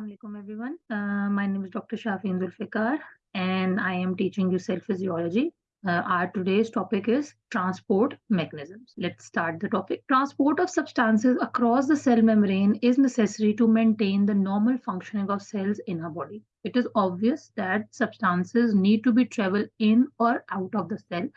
Assalamualaikum everyone. Uh, my name is Dr. Shafin Zulfikar and I am teaching you cell physiology. Uh, our today's topic is transport mechanisms. Let's start the topic. Transport of substances across the cell membrane is necessary to maintain the normal functioning of cells in our body. It is obvious that substances need to be travel in or out of the cell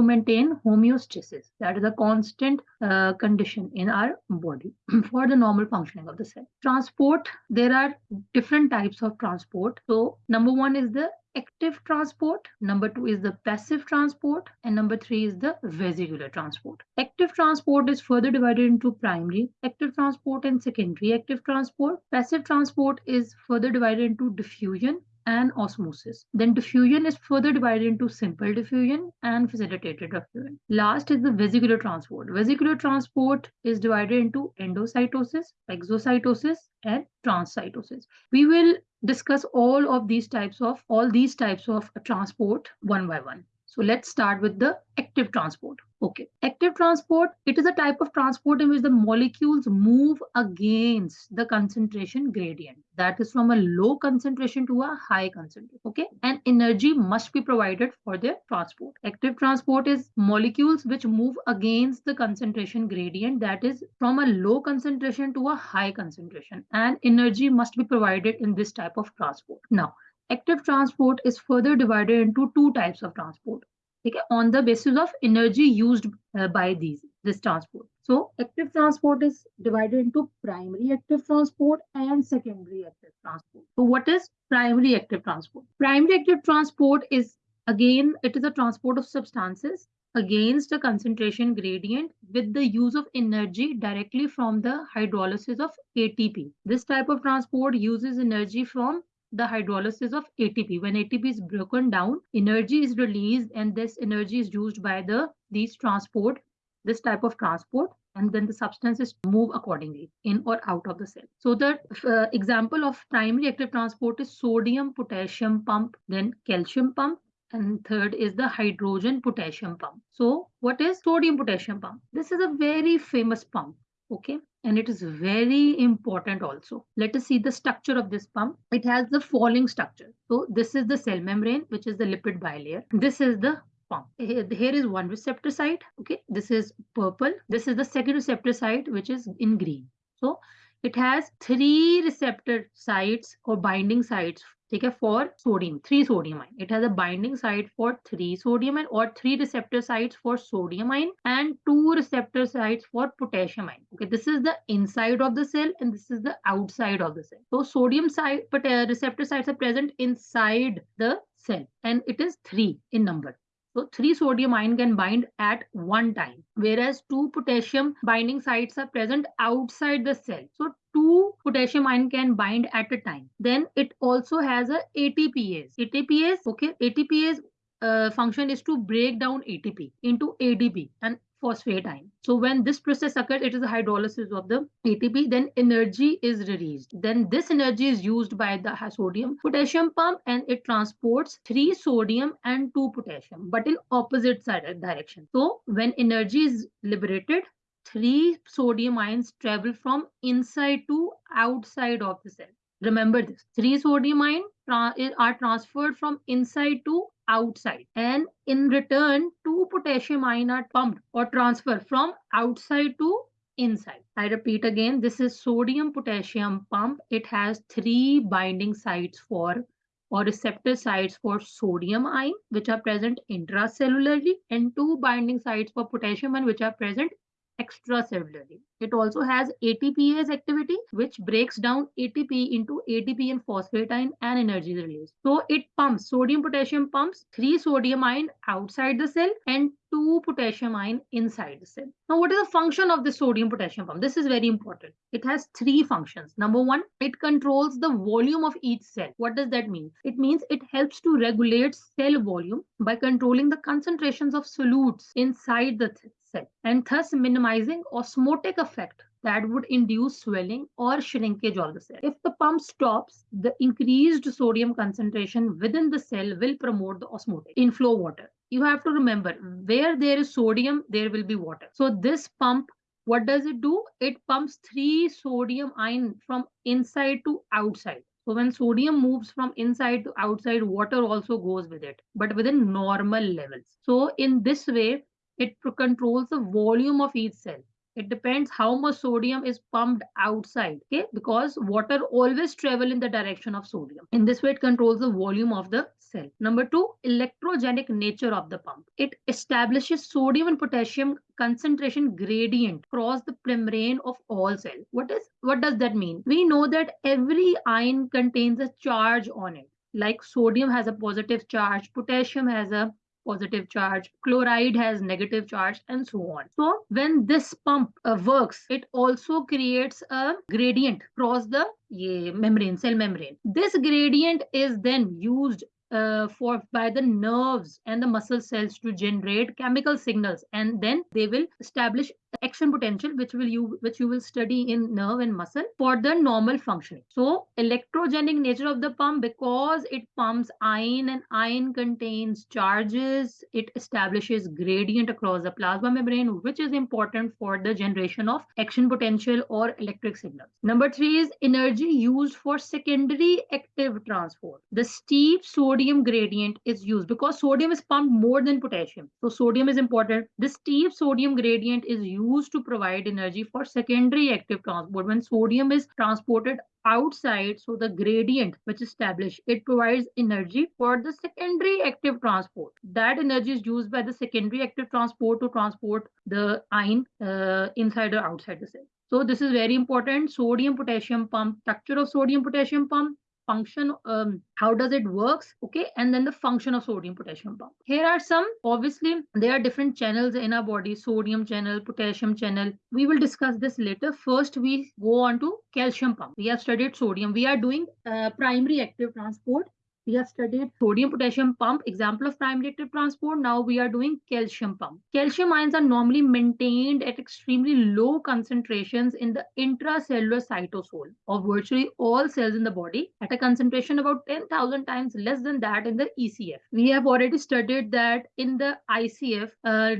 to maintain homeostasis. That is a constant uh, condition in our body for the normal functioning of the cell. Transport, there are different types of transport. So number one is the active transport, number two is the passive transport, and number three is the vesicular transport. Active transport is further divided into primary active transport and secondary active transport. Passive transport is further divided into diffusion and osmosis. Then diffusion is further divided into simple diffusion and facilitated diffusion. Last is the vesicular transport. Vesicular transport is divided into endocytosis, exocytosis, and transcytosis. We will discuss all of these types of all these types of transport one by one. So let's start with the active transport. Okay, active transport, it is a type of transport in which the molecules move against the concentration gradient. That is from a low concentration to a high concentration. Okay, and energy must be provided for their transport. Active transport is molecules which move against the concentration gradient. That is from a low concentration to a high concentration. And energy must be provided in this type of transport. Now, active transport is further divided into two types of transport okay, on the basis of energy used uh, by these this transport. So active transport is divided into primary active transport and secondary active transport. So what is primary active transport? Primary active transport is again it is a transport of substances against the concentration gradient with the use of energy directly from the hydrolysis of ATP. This type of transport uses energy from the hydrolysis of ATP. When ATP is broken down, energy is released and this energy is used by the these transport, this type of transport and then the substances move accordingly in or out of the cell. So the uh, example of primary active transport is sodium potassium pump, then calcium pump, and third is the hydrogen potassium pump. So what is sodium potassium pump? This is a very famous pump. Okay, and it is very important also. Let us see the structure of this pump. It has the following structure. So this is the cell membrane, which is the lipid bilayer. This is the pump. Here is one receptor site. Okay, this is purple. This is the second receptor site, which is in green. So it has three receptor sites or binding sites ठीक है for sodium three sodium ion it has a binding site for three sodium ion or three receptor sites for sodium ion and two receptor sites for potassium ion okay this is the inside of the cell and this is the outside of the cell so sodium site but uh, receptor sites are present inside the cell and it is three in number so three sodium ion can bind at one time, whereas two potassium binding sites are present outside the cell. So two potassium ion can bind at a time. Then it also has a ATPase. ATPase, okay, ATPase uh, function is to break down ATP into ADP and phosphate ion. So when this process occurs, it is the hydrolysis of the ATP, then energy is released. Then this energy is used by the sodium potassium pump and it transports three sodium and two potassium, but in opposite side direction. So when energy is liberated, three sodium ions travel from inside to outside of the cell. Remember this, three sodium ions are transferred from inside to outside and in return two potassium ions are pumped or transferred from outside to inside. I repeat again, this is sodium potassium pump. It has three binding sites for or receptor sites for sodium ion which are present intracellularly and two binding sites for potassium ion which are present extracellularly. It also has ATPase activity, which breaks down ATP into ADP and phosphate ion and energy release. So it pumps sodium potassium pumps three sodium ion outside the cell and two potassium ion inside the cell. Now, what is the function of the sodium potassium pump? This is very important. It has three functions. Number one, it controls the volume of each cell. What does that mean? It means it helps to regulate cell volume by controlling the concentrations of solutes inside the and thus minimizing osmotic effect that would induce swelling or shrinkage of the cell. If the pump stops, the increased sodium concentration within the cell will promote the osmotic inflow water. You have to remember where there is sodium, there will be water. So this pump what does it do? It pumps three sodium ion from inside to outside. So when sodium moves from inside to outside, water also goes with it, but within normal levels. So in this way, it controls the volume of each cell. It depends how much sodium is pumped outside okay? Because water always travel in the direction of sodium. In this way it controls the volume of the cell. Number two electrogenic nature of the pump. It establishes sodium and potassium concentration gradient across the membrane of all cells what is what does that mean? We know that every ion contains a charge on it. Like sodium has a positive charge potassium has a positive charge, chloride has negative charge, and so on. So when this pump uh, works, it also creates a gradient across the yeah, membrane, cell membrane. This gradient is then used uh, for by the nerves and the muscle cells to generate chemical signals and then they will establish action potential which will you which you will study in nerve and muscle for the normal functioning. So electrogenic nature of the pump because it pumps ion and ion contains charges it establishes gradient across the plasma membrane which is important for the generation of action potential or electric signals. Number 3 is energy used for secondary active transport. The steep sodium gradient is used because sodium is pumped more than potassium. So sodium is important. The steep sodium gradient is used used to provide energy for secondary active transport. When sodium is transported outside, so the gradient which is established, it provides energy for the secondary active transport. That energy is used by the secondary active transport to transport the ion uh, inside or outside the cell. So this is very important. Sodium potassium pump, structure of sodium potassium pump, function um, how does it works okay and then the function of sodium potassium pump. Here are some obviously there are different channels in our body sodium channel potassium channel. We will discuss this later. First we go on to calcium pump. We have studied sodium. We are doing uh, primary active transport we have studied sodium potassium pump, example of primary active transport. Now we are doing calcium pump. Calcium ions are normally maintained at extremely low concentrations in the intracellular cytosol of virtually all cells in the body at a concentration about 10,000 times less than that in the ECF. We have already studied that in the ICF, uh,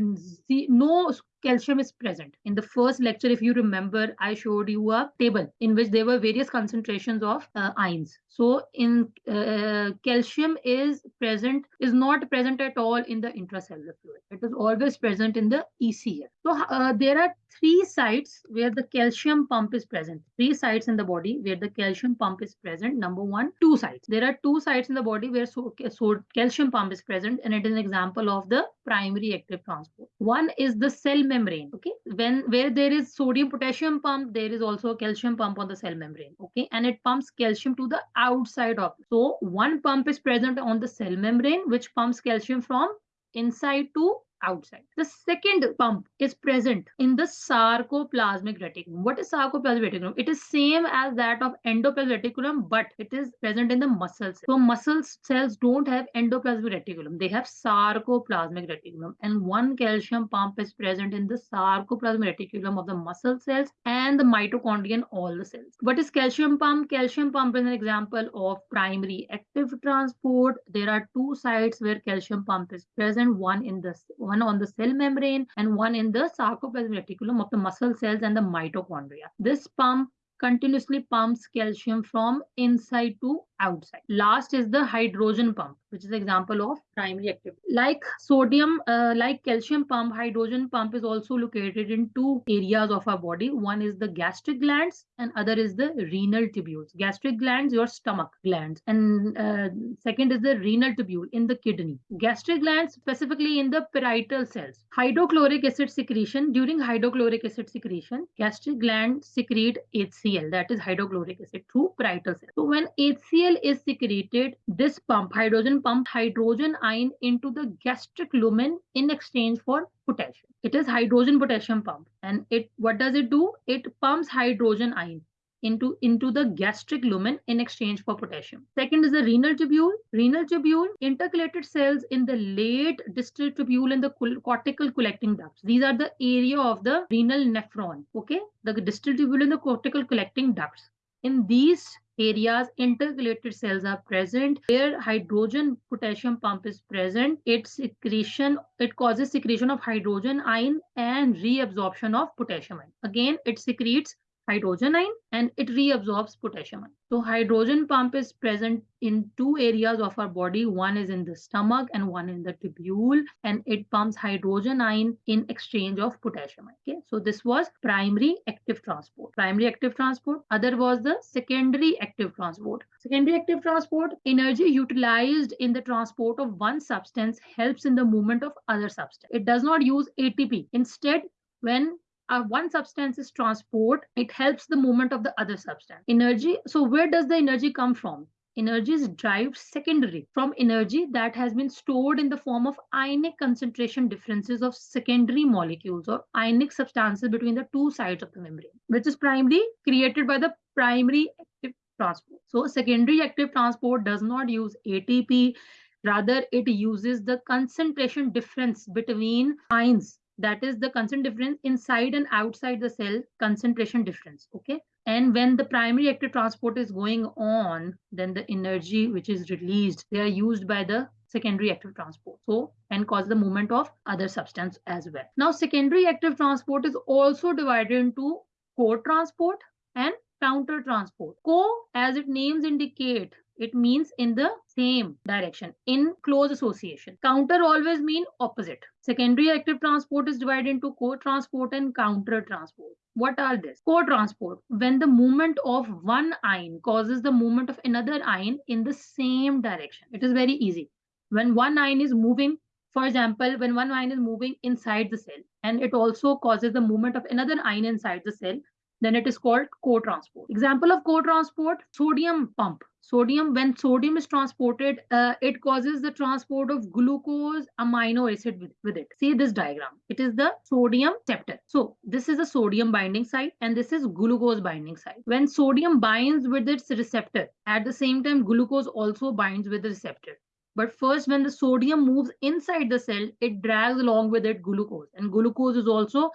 no calcium is present. In the first lecture, if you remember, I showed you a table in which there were various concentrations of uh, ions. So in uh, calcium is present, is not present at all in the intracellular fluid. It is always present in the ECF. So uh, there are three sites where the calcium pump is present. Three sites in the body where the calcium pump is present. Number one, two sites. There are two sites in the body where so, so calcium pump is present and it is an example of the primary active transport. One is the cell membrane. Okay. When where there is sodium potassium pump, there is also a calcium pump on the cell membrane. Okay. And it pumps calcium to the outside of. So one pump is present on the cell membrane, which pumps calcium from inside to outside. The second pump is present in the sarcoplasmic reticulum. What is sarcoplasmic reticulum? It is same as that of endoplasmic reticulum, but it is present in the muscle cells. So muscle cells don't have endoplasmic reticulum. They have sarcoplasmic reticulum. And one calcium pump is present in the sarcoplasmic reticulum of the muscle cells and the mitochondria in all the cells. What is calcium pump? Calcium pump is an example of primary active transport. There are two sites where calcium pump is present, one in the one on the cell membrane and one in the sarcoplasmic reticulum of the muscle cells and the mitochondria. This pump continuously pumps calcium from inside to outside. Last is the hydrogen pump, which is an example of primary activity. Like sodium, uh, like calcium pump, hydrogen pump is also located in two areas of our body. One is the gastric glands and other is the renal tubules. Gastric glands, your stomach glands. And uh, second is the renal tubule in the kidney. Gastric glands specifically in the parietal cells. Hydrochloric acid secretion, during hydrochloric acid secretion, gastric glands secrete HCl, that is hydrochloric acid through parietal cells. So when HCl is secreted, this pump, hydrogen pump hydrogen ion into the gastric lumen in exchange for potassium. It is hydrogen potassium pump. And it what does it do? It pumps hydrogen ion into, into the gastric lumen in exchange for potassium. Second is the renal tubule. Renal tubule, intercalated cells in the late distal tubule and the cortical collecting ducts. These are the area of the renal nephron. Okay, the distal tubule and the cortical collecting ducts. In these areas intercalated cells are present where hydrogen potassium pump is present. Its secretion it causes secretion of hydrogen ion and reabsorption of potassium ion. Again it secretes hydrogen ion and it reabsorbs potassium ion. So hydrogen pump is present in two areas of our body. One is in the stomach and one in the tubule and it pumps hydrogen ion in exchange of potassium ion. Okay, so this was primary active transport. Primary active transport. Other was the secondary active transport. Secondary active transport, energy utilized in the transport of one substance helps in the movement of other substance. It does not use ATP. Instead, when uh, one substance is transport, it helps the movement of the other substance. Energy, so where does the energy come from? Energy is derived secondary from energy that has been stored in the form of ionic concentration differences of secondary molecules or ionic substances between the two sides of the membrane, which is primarily created by the primary active transport. So secondary active transport does not use ATP, rather it uses the concentration difference between ions that is the concentration difference inside and outside the cell concentration difference okay? And when the primary active transport is going on then the energy which is released they are used by the secondary active transport so and cause the movement of other substance as well. Now secondary active transport is also divided into co-transport and counter transport. Co as its names indicate it means in the same direction in close association. Counter always mean opposite. Secondary active transport is divided into co-transport and counter transport. What are this? Co-transport, when the movement of one ion causes the movement of another ion in the same direction. It is very easy. When one ion is moving, for example, when one ion is moving inside the cell and it also causes the movement of another ion inside the cell, then it is called co-transport. Example of co-transport, sodium pump. Sodium, when sodium is transported, uh, it causes the transport of glucose amino acid with, with it. See this diagram. It is the sodium receptor. So this is a sodium binding site and this is glucose binding site. When sodium binds with its receptor, at the same time, glucose also binds with the receptor. But first, when the sodium moves inside the cell, it drags along with it glucose. And glucose is also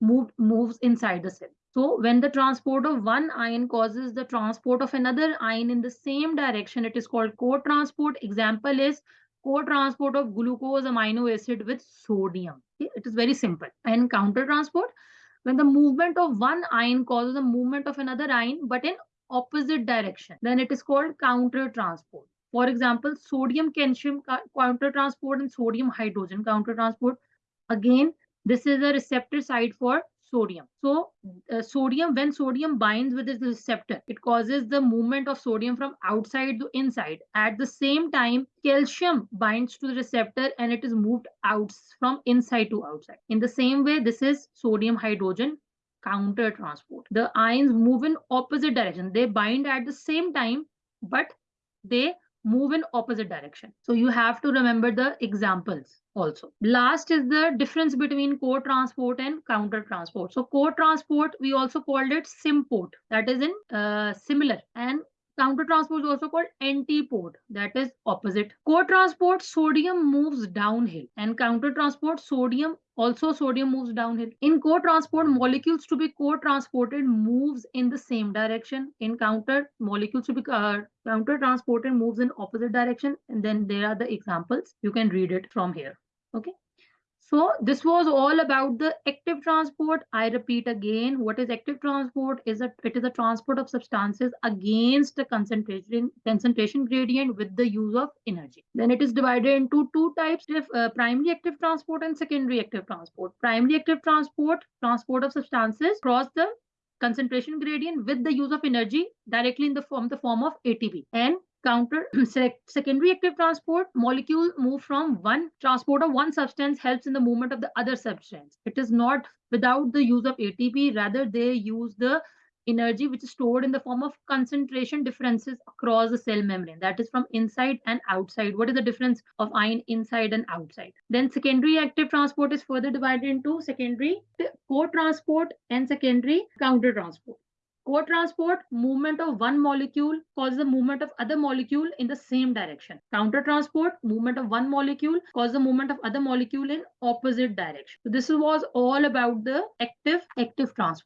moved, moves inside the cell. So when the transport of one ion causes the transport of another ion in the same direction, it is called co-transport. Example is co-transport of glucose amino acid with sodium. It is very simple. And counter-transport, when the movement of one ion causes the movement of another ion, but in opposite direction, then it is called counter-transport. For example, sodium calcium counter-transport and sodium hydrogen counter-transport. Again, this is a receptor site for sodium. So uh, sodium, when sodium binds with its receptor, it causes the movement of sodium from outside to inside. At the same time, calcium binds to the receptor and it is moved out from inside to outside. In the same way, this is sodium hydrogen counter transport. The ions move in opposite direction. They bind at the same time, but they move in opposite direction. So you have to remember the examples also. Last is the difference between co-transport and counter-transport. So co-transport, we also called it symport, that is in uh, similar. And counter-transport is also called antiport, that is opposite. Co-transport, sodium moves downhill and counter-transport, sodium also sodium moves downhill. In co-transport, molecules to be co-transported moves in the same direction. In counter, molecules to be uh, counter-transported moves in opposite direction. And then there are the examples. You can read it from here okay so this was all about the active transport. I repeat again what is active transport is a it is a transport of substances against the concentration concentration gradient with the use of energy. Then it is divided into two types of uh, primary active transport and secondary active transport. Primary active transport transport of substances across the concentration gradient with the use of energy directly in the form the form of atp and counter secondary active transport molecule move from one transport of one substance helps in the movement of the other substance. It is not without the use of atp rather they use the energy which is stored in the form of concentration differences across the cell membrane. That is from inside and outside. What is the difference of ion inside and outside? Then secondary active transport is further divided into secondary co-transport and secondary counter transport Co-transport, movement of one molecule causes the movement of other molecule in the same direction. Counter-transport, movement of one molecule causes the movement of other molecule in opposite direction. So this was all about the active active transport.